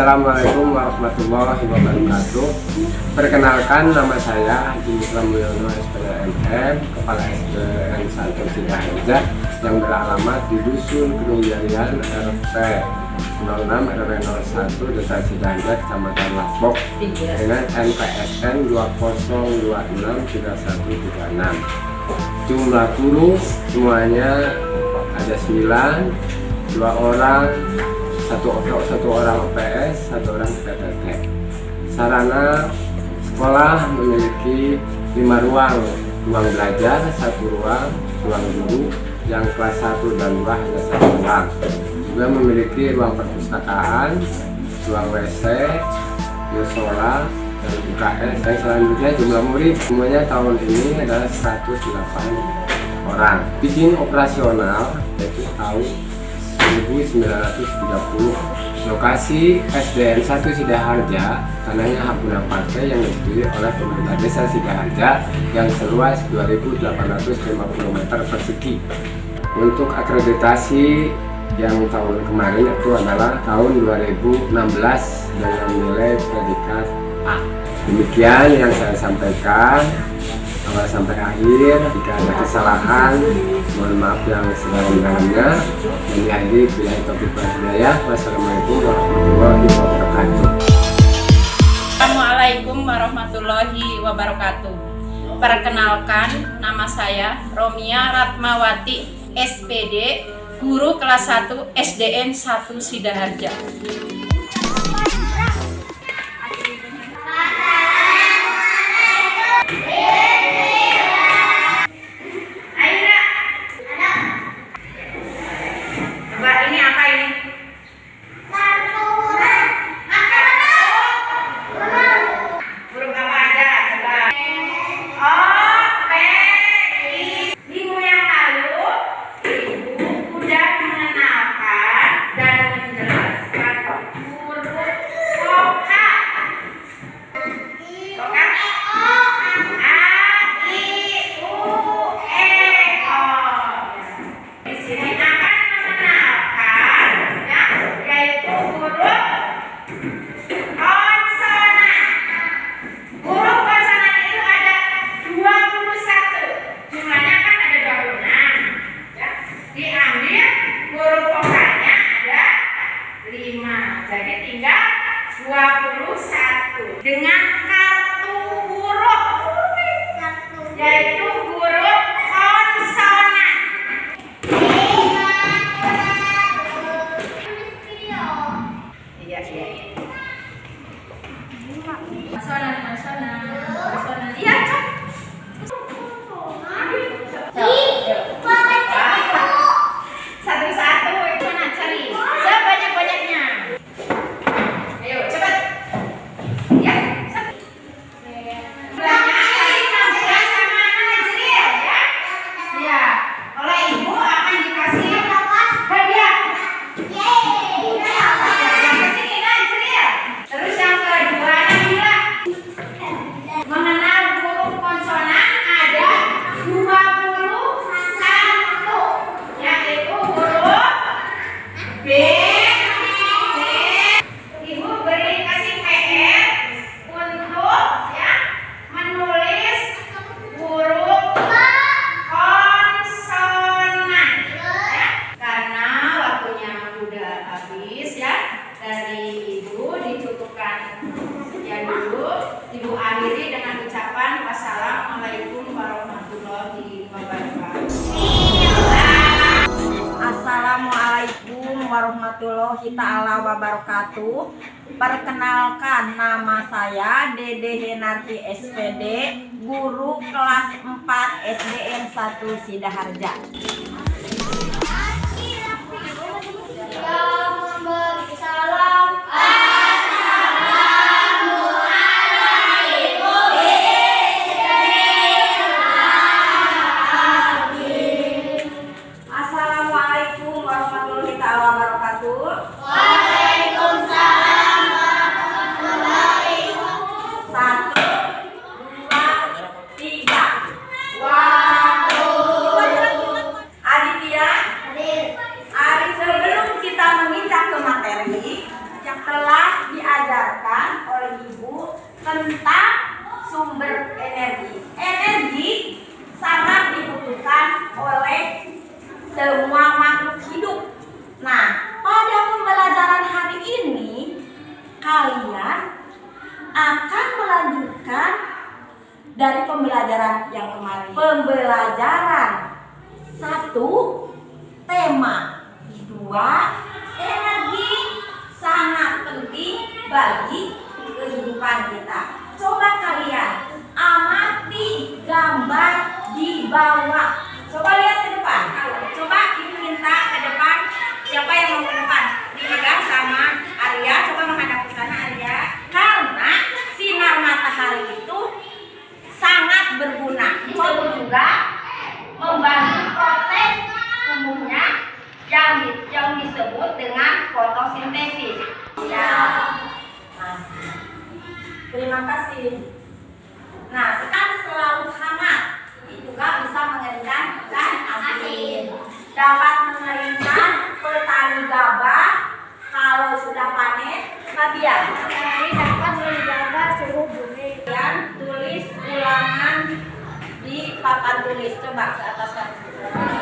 Assalamualaikum warahmatullahi wabarakatuh. Perkenalkan nama saya Haji Muslim Mulyono SPDMM Kepala SDN 1 Sidaharja Yang beralamat di Dusun Gunung Jarian RP 06 RW 01 Desa Sidaharja Kecamatan Lasbok Dengan NPSN 20263136 Jumlah guru semuanya ada 9 dua orang satu satu orang OPS satu orang PPT sarana sekolah memiliki lima ruang. Ruang belajar satu ruang ruang guru yang kelas 1 dan 2 hanya satu ruang. Juga memiliki ruang perpustakaan ruang WC musola dan UKS dan selanjutnya jumlah murid. Semuanya tahun ini adalah 108 orang. Izin operasional yaitu tahun 1930 lokasi SDN 1 Sidaharja tanahnya hak guna partai yang disetujui oleh pemerintah desa Sidaharja yang seluas 2850 meter persegi. Untuk akreditasi yang tahun kemarin itu adalah tahun 2016 dengan nilai predikat A. Demikian yang saya sampaikan awal sampai akhir jika ada kesalahan mohon maaf yang sedalam-dalamnya dan diakhiri bila topik ya. Wassalamualaikum warahmatullahi wabarakatuh. Assalamualaikum warahmatullahi wabarakatuh. Perkenalkan nama saya Romia Ratmawati SPD Guru kelas 1 SDN 1 Sidaharja dengan kartu huruf yaitu huruf konsonan. Iya, iya. Konsonan, konsonan. Iya, cok. Satu-satu, mana cari? Sebanyak-banyaknya. Ayo, cepat. Ya, satu. Belakangnya enam belas sama Najril, ya. Ya, oleh ibu akan dikasih hadiah. Yang ke sini Najril. Terus yang kedua Nabila. Mengenal huruf konsonan ada 21 yaitu huruf B Ibu beri kasih PR untuk ya menulis huruf konsonan ya. Karena waktunya habis ya dari ibu dicukupkan ya dulu ibu akhiri dengan ucapan wassalamualaikum warahmatullahi wabarakatuh. Assalamualaikum warahmatullahi taala wabarakatuh. Perkenalkan nama saya Dede Henarti SPD, guru kelas 4 SDN 1 Sidaharja. warahmatullahi wabarakatuh. Wabarakatuh. Sebelum kita materi yang telah diajarkan oleh ibu tentang dua energi sangat penting bagi kehidupan kita. Coba kalian amati gambar di bawah. Coba lihat ke depan. Coba ibu minta ke depan. Siapa yang mau ke depan? Dipegang sama Arya. Coba menghadap ke sana Arya. Karena sinar matahari itu sangat berguna. Untuk juga membantu proses tumbuhnya yang di- yang disebut dengan fotosintesis. Ya. Nah, terima kasih. Nah, sekarang selalu hangat. Ini juga bisa mengeringkan ikan asin. Dapat mengeringkan petani gabah kalau sudah panen. Fabian, Ini dapat menjaga suhu bumi. kalian tulis ulangan di papan tulis. Coba ke atas kan.